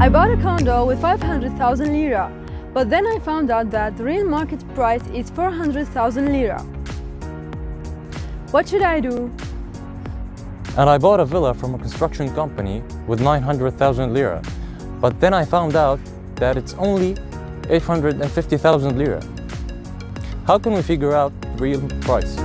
I bought a condo with 500,000 lira, but then I found out that the real market price is 400,000 lira. What should I do? And I bought a villa from a construction company with 900,000 lira. But then I found out that it's only 850,000 lira. How can we figure out the real price?